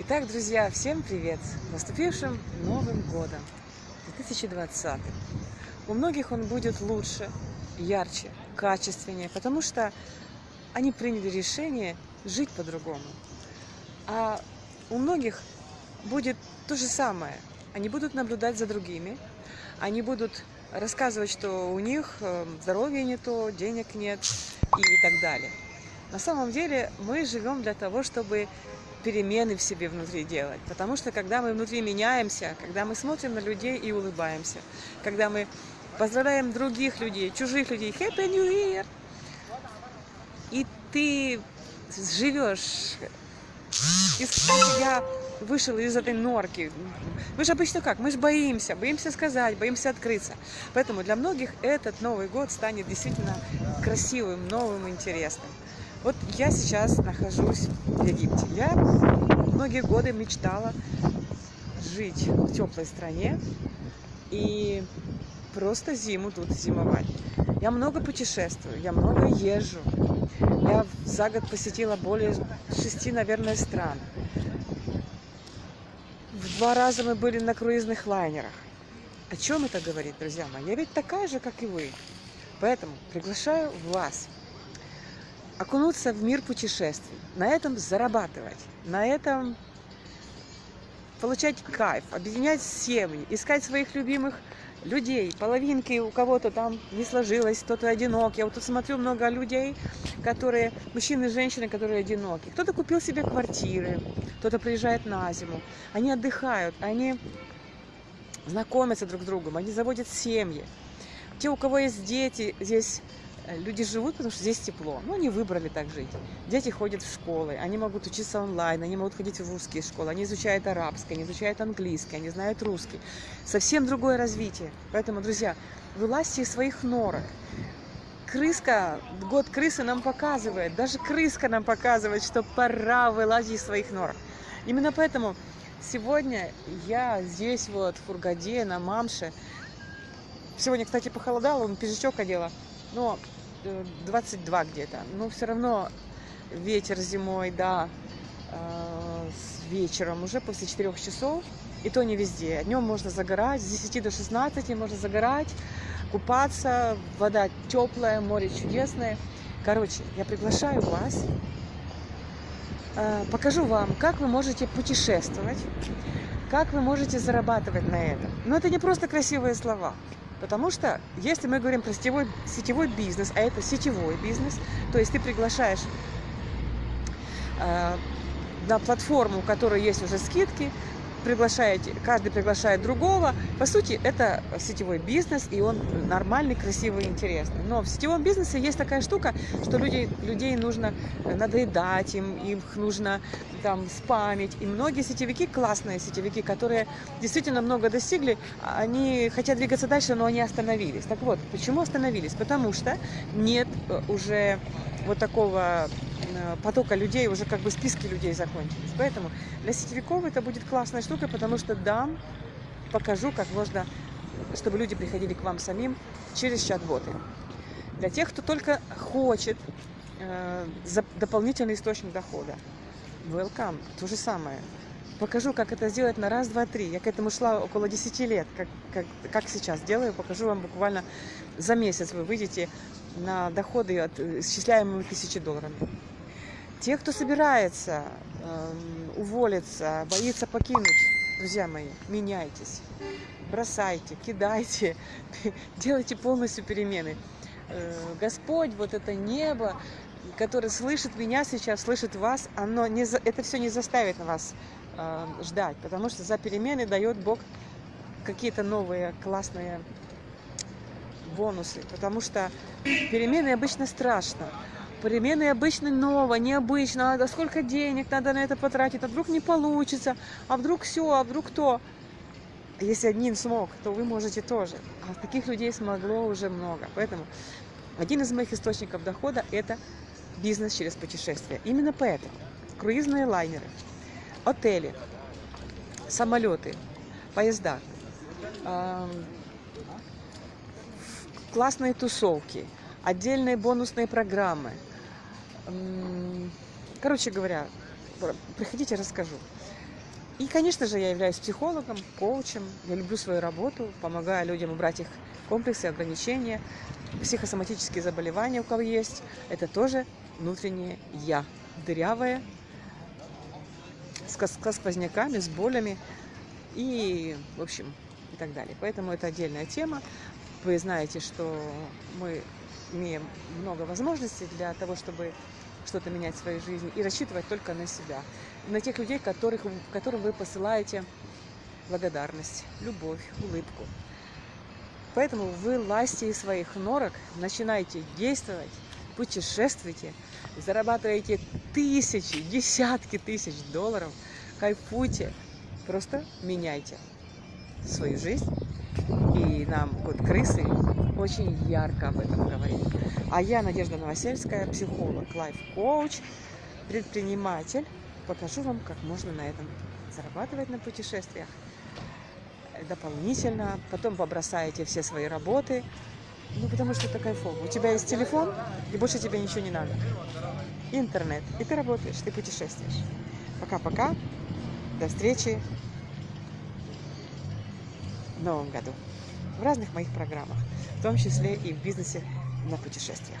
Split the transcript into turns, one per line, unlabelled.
Итак, друзья, всем привет! Наступившим Новым Годом 2020! У многих он будет лучше, ярче, качественнее, потому что они приняли решение жить по-другому. А у многих будет то же самое. Они будут наблюдать за другими, они будут рассказывать, что у них э, здоровье не то, денег нет и так далее. На самом деле мы живем для того, чтобы перемены в себе внутри делать. Потому что когда мы внутри меняемся, когда мы смотрим на людей и улыбаемся, когда мы поздравляем других людей, чужих людей, Happy New Year, и ты живешь, я вышел из этой норки. Мы же обычно как? Мы же боимся, боимся сказать, боимся открыться. Поэтому для многих этот Новый год станет действительно красивым, новым, интересным. Вот я сейчас нахожусь в Египте. Я многие годы мечтала жить в теплой стране и просто зиму тут зимовать. Я много путешествую, я много езжу. Я за год посетила более шести, наверное, стран. В два раза мы были на круизных лайнерах. О чем это говорит, друзья мои? Я ведь такая же, как и вы. Поэтому приглашаю вас окунуться в мир путешествий, на этом зарабатывать, на этом получать кайф, объединять семьи, искать своих любимых людей, половинки у кого-то там не сложилось, кто-то одинок. Я вот тут смотрю много людей, которые, мужчины и женщины, которые одиноки. Кто-то купил себе квартиры, кто-то приезжает на зиму. Они отдыхают, они знакомятся друг с другом, они заводят семьи. Те, у кого есть дети, здесь люди живут, потому что здесь тепло. Ну, они выбрали так жить. Дети ходят в школы, они могут учиться онлайн, они могут ходить в русские школы, они изучают арабский, они изучают английский, они знают русский. Совсем другое развитие. Поэтому, друзья, вылазьте из своих норок. Крыска, год крысы нам показывает, даже крыска нам показывает, что пора вылазить из своих норок. Именно поэтому сегодня я здесь вот в Фургаде, на Мамше. Сегодня, кстати, похолодало, он пиджачок одела. Но 22 где-то. Но все равно ветер зимой, да, э, с вечером уже после 4 часов. И то не везде. Днем можно загорать, с 10 до 16 можно загорать, купаться. Вода теплая, море чудесное. Короче, я приглашаю вас, э, покажу вам, как вы можете путешествовать, как вы можете зарабатывать на этом. Но это не просто красивые слова. Потому что, если мы говорим про сетевой, сетевой бизнес, а это сетевой бизнес, то есть ты приглашаешь э, на платформу, у которой есть уже скидки, приглашаете, каждый приглашает другого. По сути, это сетевой бизнес, и он нормальный, красивый, интересный. Но в сетевом бизнесе есть такая штука, что людей, людей нужно надоедать, им, их нужно там спамить. И многие сетевики, классные сетевики, которые действительно много достигли, они хотят двигаться дальше, но они остановились. Так вот, почему остановились? Потому что нет э, уже вот такого потока людей, уже как бы списки людей закончились. Поэтому для сетевиков это будет классная штука, потому что дам, покажу, как можно, чтобы люди приходили к вам самим через чат-боты. Для тех, кто только хочет э, дополнительный источник дохода, welcome, то же самое. Покажу, как это сделать на раз, два, три. Я к этому шла около 10 лет, как, как, как сейчас делаю. Покажу вам буквально за месяц вы выйдете на доходы, от, исчисляемые тысячи долларов. Те, кто собирается э, уволиться, боится покинуть, друзья мои, меняйтесь, бросайте, кидайте, делайте полностью перемены. Э, Господь, вот это небо, которое слышит меня сейчас, слышит вас, оно не, это все не заставит вас э, ждать, потому что за перемены дает Бог какие-то новые классные бонусы, потому что перемены обычно страшно. Перемены обычно ново, необычно, а сколько денег надо на это потратить, а вдруг не получится, а вдруг все, а вдруг то. Если один смог, то вы можете тоже. А таких людей смогло уже много. Поэтому один из моих источников дохода – это бизнес через путешествия. Именно поэтому круизные лайнеры, отели, самолеты, поезда, классные тусовки, отдельные бонусные программы – Короче говоря, Пр- Приходите, расскажу. И, конечно же, я являюсь психологом, коучем. Я люблю свою работу, помогаю людям убрать их комплексы, ограничения, психосоматические заболевания, у кого есть. Это тоже внутреннее я, дырявое, со сквозняками, с болями и, в общем, и так далее. Поэтому это отдельная тема. Вы знаете, что мы имеем много возможностей для того, чтобы что-то менять в своей жизни и рассчитывать только на себя. На тех людей, которых, которым вы посылаете благодарность, любовь, улыбку. Поэтому вы лазьте из своих норок, начинайте действовать, путешествуйте, зарабатываете тысячи, десятки тысяч долларов, кайфуйте, просто меняйте свою жизнь. Нам код крысы очень ярко об этом говорит. А я Надежда Новосельская, психолог, лайф-коуч, предприниматель. Покажу вам, как можно на этом зарабатывать на путешествиях дополнительно. Потом побросаете все свои работы. Ну, потому что это кайфово. У тебя есть телефон, и больше тебе ничего не надо. Интернет. И ты работаешь, ты путешествуешь. Пока-пока. До встречи в новом году. В разных моих программах. В том числе и в бизнесе на путешествиях.